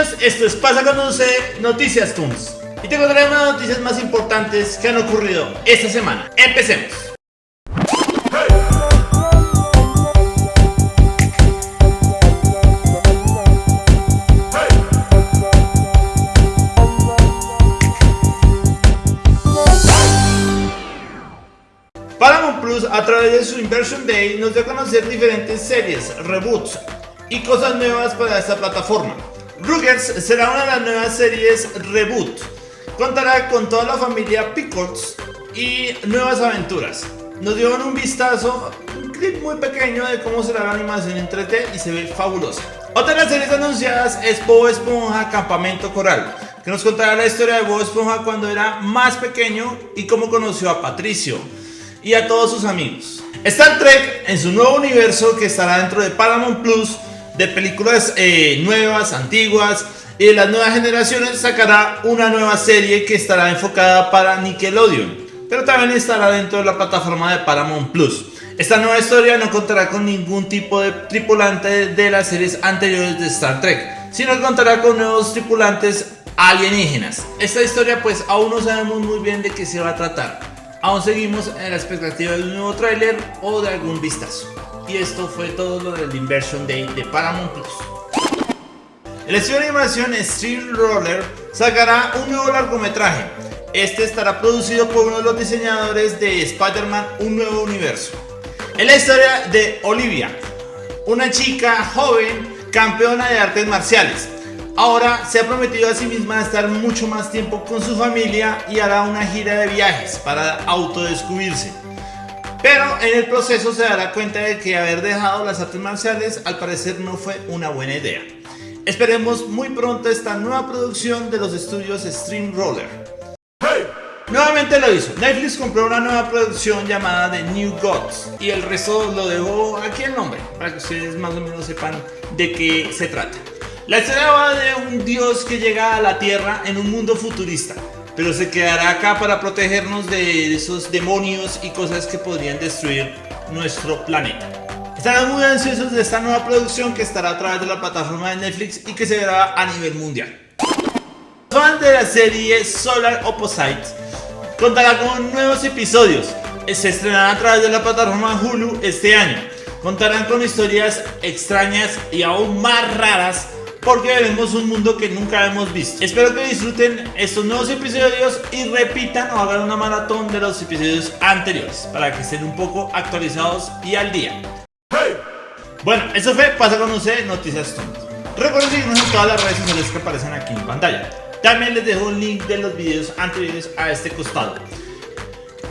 Esto es Pasa cuando se Noticias Toons. Y te contaré las noticias más importantes que han ocurrido esta semana. Empecemos. Paramount Plus a través de su Inversion Day nos dio a conocer diferentes series, reboots y cosas nuevas para esta plataforma. Ruggers será una de las nuevas series reboot. Contará con toda la familia Pickles y nuevas aventuras. Nos dieron un vistazo, un clip muy pequeño de cómo será la animación en 3D y se ve fabulosa. Otra de las series anunciadas es Bob Esponja Campamento Coral, que nos contará la historia de Bob Esponja cuando era más pequeño y cómo conoció a Patricio y a todos sus amigos. Star Trek en su nuevo universo que estará dentro de Paramount Plus de películas eh, nuevas, antiguas y de las nuevas generaciones sacará una nueva serie que estará enfocada para Nickelodeon, pero también estará dentro de la plataforma de Paramount Plus. Esta nueva historia no contará con ningún tipo de tripulante de las series anteriores de Star Trek, sino que contará con nuevos tripulantes alienígenas. Esta historia pues aún no sabemos muy bien de qué se va a tratar. Aún seguimos en la expectativa de un nuevo tráiler o de algún vistazo. Y esto fue todo lo del Inversion Day de Paramount Plus. El estudio de animación Stream Roller sacará un nuevo largometraje. Este estará producido por uno de los diseñadores de Spider-Man Un Nuevo Universo. Es la historia de Olivia, una chica joven campeona de artes marciales. Ahora se ha prometido a sí misma estar mucho más tiempo con su familia y hará una gira de viajes para autodescubrirse. Pero en el proceso se dará cuenta de que haber dejado las artes marciales al parecer no fue una buena idea. Esperemos muy pronto esta nueva producción de los estudios Stream Roller. Nuevamente lo hizo. Netflix compró una nueva producción llamada The New Gods y el resto lo dejó aquí el nombre para que ustedes más o menos sepan de qué se trata. La historia va de un dios que llega a la tierra en un mundo futurista pero se quedará acá para protegernos de esos demonios y cosas que podrían destruir nuestro planeta. Estarán muy ansiosos de esta nueva producción que estará a través de la plataforma de Netflix y que se verá a nivel mundial. Fans de la serie Solar Opposite contará con nuevos episodios. Se estrenará a través de la plataforma Hulu este año. Contarán con historias extrañas y aún más raras porque veremos un mundo que nunca hemos visto. Espero que disfruten estos nuevos episodios y repitan o hagan una maratón de los episodios anteriores para que estén un poco actualizados y al día. Bueno, eso fue Pasa con usted Noticias Tontas. Recuerden seguirnos en todas las redes sociales que aparecen aquí en pantalla. También les dejo un link de los videos anteriores a este costado.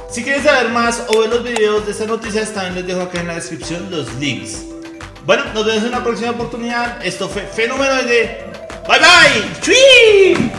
Si quieren saber más o ver los videos de estas noticias, también les dejo acá en la descripción los links. Bueno, nos vemos en una próxima oportunidad. Esto fue Fenomenoide. Bye bye. ¡Chui!